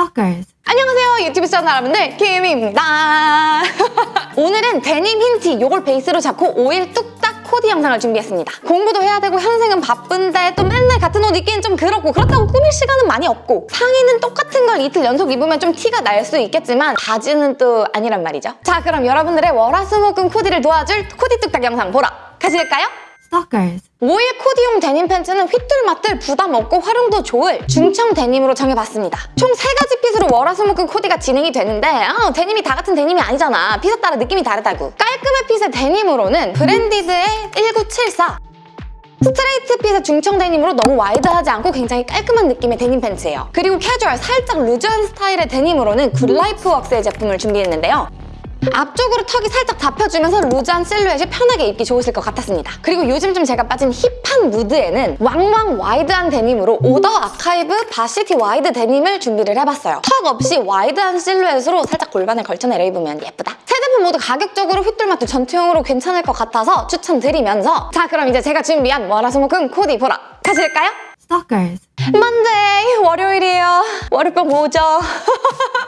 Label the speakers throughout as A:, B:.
A: Stalkers.
B: 안녕하세요 유튜브 시청자 여러분들 김입니다 오늘은 데님 흰티 요걸 베이스로 잡고 5일 뚝딱 코디 영상을 준비했습니다 공부도 해야 되고 현생은 바쁜데 또 맨날 같은 옷 입기는 좀 그렇고 그렇다고 꾸밀 시간은 많이 없고 상의는 똑같은 걸 이틀 연속 입으면 좀 티가 날 수 있겠지만 바지는 또 아니란 말이죠 자 그럼 여러분들의 월화수목금 코디를 도와줄 코디 뚝딱 영상 보러 가실까요?
A: Stalkers.
B: 5일 코디용 데님 팬츠는 휘뚤마뚤 부담 없고 활용도 좋을 중청 데님으로 정해봤습니다. 총 세가지 핏으로 월화수목금 코디가 진행이 되는데 아, 데님이 다 같은 데님이 아니잖아. 핏에 따라 느낌이 다르다고. 깔끔한 핏의 데님으로는 브랜디드의 1974 스트레이트 핏의 중청 데님으로 너무 와이드하지 않고 굉장히 깔끔한 느낌의 데님 팬츠예요. 그리고 캐주얼, 살짝 루즈한 스타일의 데님으로는 굿라이프 웍스의 제품을 준비했는데요. 앞쪽으로 턱이 살짝 잡혀주면서 루즈한 실루엣이 편하게 입기 좋으실 것 같았습니다. 그리고 요즘 좀 제가 빠진 힙한 무드에는 왕왕 와이드한 데님으로 오더 아카이브 바시티 와이드 데님을 준비를 해봤어요. 턱 없이 와이드한 실루엣으로 살짝 골반을 걸쳐 내려 입으면 예쁘다. 세 제품 모두 가격적으로 휘뚤마뚤 전투용으로 괜찮을 것 같아서 추천드리면서 자 그럼 이제 제가 준비한 월화수목금 코디 보러 가실까요?
A: Stalkers.
B: Monday 월요일이에요. 월요병 오죠.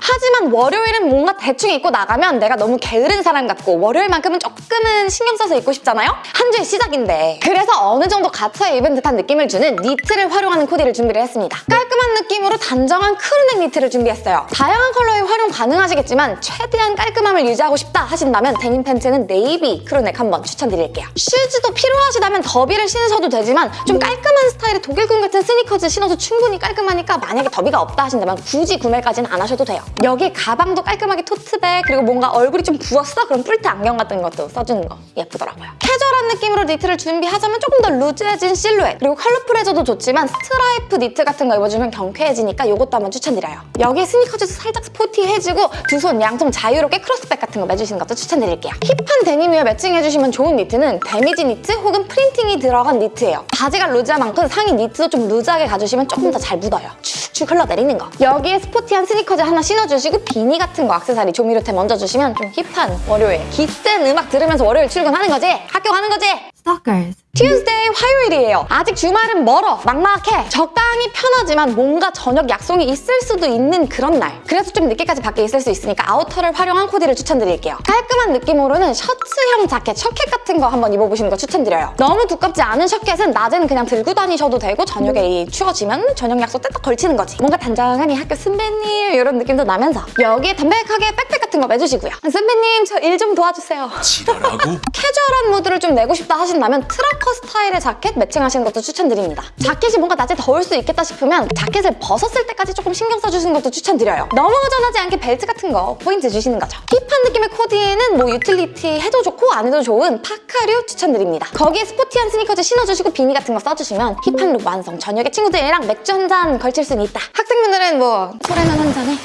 B: 하지만 월요일은 뭔가 대충 입고 나가면 내가 너무 게으른 사람 같고 월요일만큼은 조금은 신경 써서 입고 싶잖아요? 한 주의 시작인데 그래서 어느 정도 갖춰 입은 듯한 느낌을 주는 니트를 활용하는 코디를 준비를 했습니다. 깔끔한 느낌으로 단정한 crew neck 니트를 준비했어요. 다양한 컬러의 활용 가능하시겠지만 최대한 깔끔함을 유지하고 싶다 하신다면 데님 팬츠는 네이비 crew neck 한번 추천드릴게요. 슈즈도 필요하시다면 derby를 신으셔도 되지만 좀 깔끔한 스타일의 독일군 같은 스니커즈 신어도 충분히 깔끔하니까 만약에 derby가 없다 하신다면 굳이 구매까지는 안 하셔도 돼요. 여기 가방도 깔끔하게 토트백 그리고 뭔가 얼굴이 좀 부었어? 그럼 뿔테 안경 같은 것도 써주는 거 예쁘더라고요. 캐주얼한 느낌으로 니트를 준비하자면 조금 더 루즈해진 실루엣 그리고 컬러풀해져도 좋지만 스트라이프 니트 같은 거 입어주면 경쾌해지니까 이것도 한번 추천드려요. 여기 스니커즈도 살짝 스포티해지고 두 손 양쪽 자유롭게 크로스백 같은 거 매주시는 것도 추천드릴게요. 힙한 데님 위에 매칭해주시면 좋은 니트는 데미지 니트 혹은 프린팅이 들어간 니트예요. 바지가 루즈한 만큼 상의 니트도 좀 루즈하게 가주 시면 조금 더 잘 묻어요. 축축 흘러내리는 거. 여기에 스포티한 스니커즈 하나 신어주시고 비니 같은 거 액세서리 조미료템 얹어주시면 좀 힙한 월요일. 기센 음악 들으면서 월요일 출근하는 거지? 학교 가는 거지?
A: Stalkers.
B: Tuesday 화요일이에요. 아직 주말은 멀어. 막막해. 적당히 편하지만 뭔가 저녁 약속이 있을 수도 있는 그런 날. 그래서 좀 늦게까지 밖에 있을 수 있으니까 아우터를 활용한 코디를 추천드릴게요. 깔끔한 느낌으로는 셔츠형 자켓, shacket 같은 거 한번 입어보시는 거 추천드려요. 너무 두껍지 않은 shacket은 낮에는 그냥 들고 다니셔도 되고 저녁에 이 추워지면 저녁 약속 때딱 걸치는 거지. 뭔가 단정하니 학교 선배님 이런 느낌도 나면서 여기에 담백하게 백팩 같은 거 매주시고요. 선배님 저 일 좀 도와주세요.
C: 지랄하고
B: 캐주얼한 무드를 좀 내고 싶다 하신다면 트 라커 스타일의 자켓 매칭하시는 것도 추천드립니다. 자켓이 뭔가 낮에 더울 수 있겠다 싶으면 자켓을 벗었을 때까지 조금 신경 써주시는 것도 추천드려요. 너무 허전하지 않게 벨트 같은 거 포인트 주시는 거죠. 힙한 느낌의 코디에는 뭐 유틸리티 해도 좋고 안 해도 좋은 파카류 추천드립니다. 거기에 스포티한 스니커즈 신어주시고 비니 같은 거 써주시면 힙한 룩 완성. 저녁에 친구들이랑 맥주 한 잔 걸칠 수는 있다. 학생분들은 뭐 소래면 한 잔에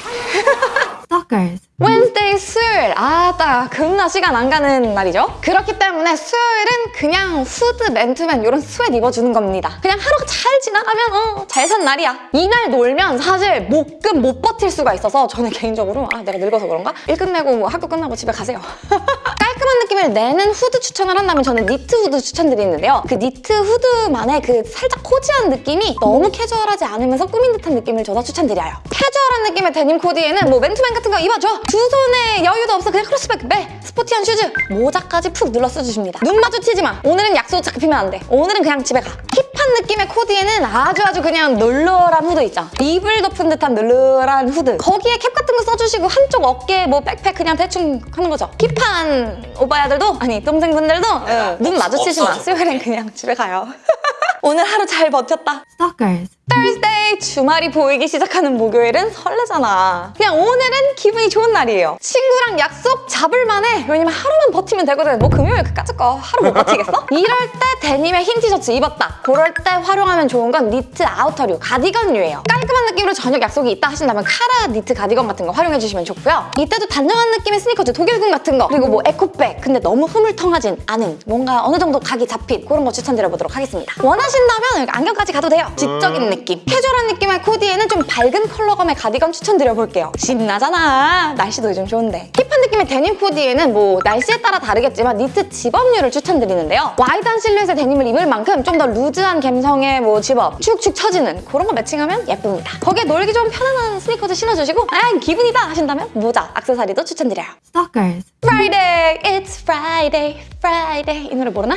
A: Stalkers.
B: Wednesday 수요일 아따 겁나 시간 안 가는 날이죠. 그렇기 때문에 수요일은 그냥 후드 맨투맨 이런 스웨트 입어주는 겁니다. 그냥 하루가 잘 지나가면 어, 잘 산 날이야. 이날 놀면 사실 목금 못 버틸 수가 있어서 저는 개인적으로 아 내가 늙어서 그런가? 일 끝내고 뭐 학교 끝나고 집에 가세요 깔끔한 느낌을 내는 후드 추천을 한다면 저는 니트 후드 추천드리는데요. 그 니트 후드만의 그 살짝 cozy한 느낌이 너무 캐주얼하지 않으면서 꾸민 듯한 느낌을 줘서 추천드려요. 캐주얼한 느낌의 데님 코디에는 뭐 맨투맨 같은 거 입어줘. 두 손에 여유도 없어 그냥 크로스백 매 스포티한 슈즈 모자까지 푹 눌러 써주십니다. 눈 마주치지 마. 오늘은 약속 잡히면 안 돼. 오늘은 그냥 집에 가 느낌의 코디에는 아주 아주 그냥 널널한 후드 있죠. 이불 덮은 듯한 널널한 후드. 거기에 캡 같은 거 써주시고 한쪽 어깨에 뭐 백팩 그냥 대충 하는 거죠. 힙한 오빠야들도 아니 동생분들도 응, 눈 마주치지 마
C: 없어져.
B: 수요일엔 그냥 집에 가요 오늘 하루 잘 버텼다
A: Stalkers.
B: Thursday 주말이 보이기 시작하는 목요일은 설레잖아. 그냥 오늘은 기분이 좋은 날이에요. 친구랑 약속 잡을 만 해. 왜냐면 하루만 버티면 되거든. 뭐 금요일 그까짓 거 하루 못 버티겠어? 이럴 때 데님에 흰 티셔츠 입었다. 그럴 때 활용하면 좋은 건 니트 outer류, 가디건류예요. 깔끔한 느낌으로 저녁 약속이 있다 하신다면 카라 니트 가디건 같은 거 활용해주시면 좋고요. 이때도 단정한 느낌의 스니커즈, 독일군 같은 거 그리고 뭐 에코백 근데 너무 흐물텅하진 않은 뭔가 어느 정도 각이 잡힌 그런 거 추천드려보도록 하겠습니다. 원하 신다면 여기 안경까지 가도 돼요. 지적인 느낌. 캐주얼한 느낌의 코디에는 좀 밝은 컬러감의 가디건 추천드려볼게요. 신나잖아. 날씨도 요즘 좋은데. 힙한 느낌의 데님 코디에는 뭐 날씨에 따라 다르겠지만 니트 zip-up류를 추천드리는데요. 와이드한 실루엣의 데님을 입을 만큼 좀 더 루즈한 감성의 뭐 집업, 축축 처지는 그런 거 매칭하면 예쁩니다. 거기에 놀기 좀 편안한 스니커즈 신어주시고 아 기분이다 하신다면 모자, 악세사리도 추천드려요.
A: Stalkers.
B: Friday, it's Friday, Friday 이 노래 모르나?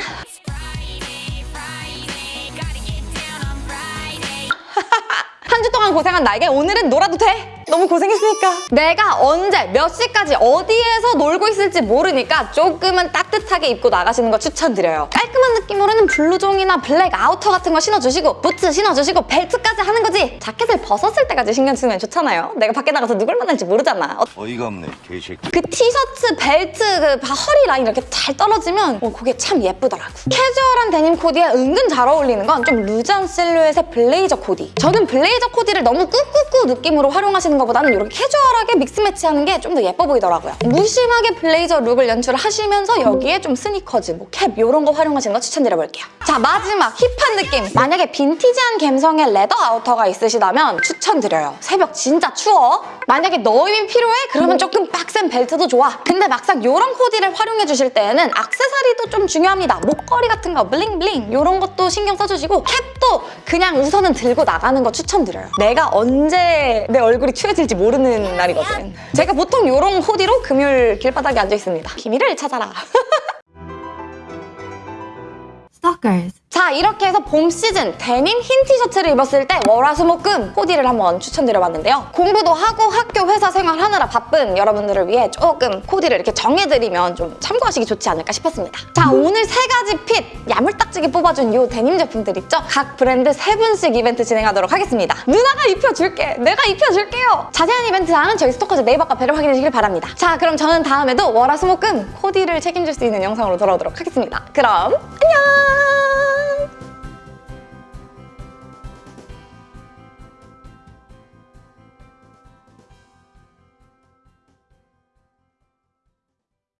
B: 한 주 동안 고생한 나에게 오늘은 놀아도 돼? 너무 고생했으니까. 내가 언제, 몇 시까지, 어디에서 놀고 있을지 모르니까 조금은 따뜻하게 입고 나가시는 거 추천드려요. 깔끔한 느낌으로는 블루종이나 블랙 outer 같은 거 신어주시고 부츠 신어주시고 벨트까지 하는 거지. 자켓을 벗었을 때까지 신경 쓰면 좋잖아요. 내가 밖에 나가서 누굴 만날지 모르잖아. 어,
C: 어이가 없네 개새끼
B: 그 티셔츠, 벨트, 그 바- 허리 라인 이렇게 잘 떨어지면 어, 그게 참 예쁘더라고. 캐주얼한 데님 코디에 은근 잘 어울리는 건 좀 루즈한 실루엣의 블레이저 코디. 저는 블레이저 코디를 너무 꾸꾸꾸 느낌으로 활용하시는 것보다는 이렇게 캐주얼하게 믹스 매치하는 게 좀 더 예뻐 보이더라고요. 무심하게 블레이저 룩을 연출하시면서 여기에 좀 스니커즈, 뭐 캡 이런 거 활용하시는 거 추천드려볼게요. 자 마지막 힙한 느낌. 만약에 빈티지한 감성의 레더 아우터가 있으시다면 추천드려요. 새벽 진짜 추워. 만약에 꾸밈이 필요해? 그러면 조금 빡센 벨트도 좋아. 근데 막상 이런 코디를 활용해 주실 때에는 악세사리도 좀 중요합니다. 목걸이 같은 거 bling bling 이런 것도 신경 써주시고 캡도 그냥 우선은 들고 나가는 거 추천드려요. 내가 언제 내 얼굴이 추해질지 모르는 날이거든. 제가 보통 이런 코디로 금요일 길바닥에 앉아 있습니다. 비밀을 찾아라. 자 이렇게 해서 봄 시즌 데님 흰 티셔츠를 입었을 때 월화수목금 코디를 한번 추천드려봤는데요. 공부도 하고 학교 회사 생활하느라 바쁜 여러분들을 위해 조금 코디를 이렇게 정해드리면 좀 참고하시기 좋지 않을까 싶었습니다. 자 오늘 세 가지 핏 야물딱지게 뽑아준 이 데님 제품들 있죠? 각 브랜드 세 분씩 이벤트 진행하도록 하겠습니다. 누나가 입혀줄게! 내가 입혀줄게요! 자세한 이벤트 사항은 저희 스토커즈 네이버 카페를 확인해 주시길 바랍니다. 자 그럼 저는 다음에도 월화수목금 코디를 책임질 수 있는 영상으로 돌아오도록 하겠습니다. 그럼 안녕!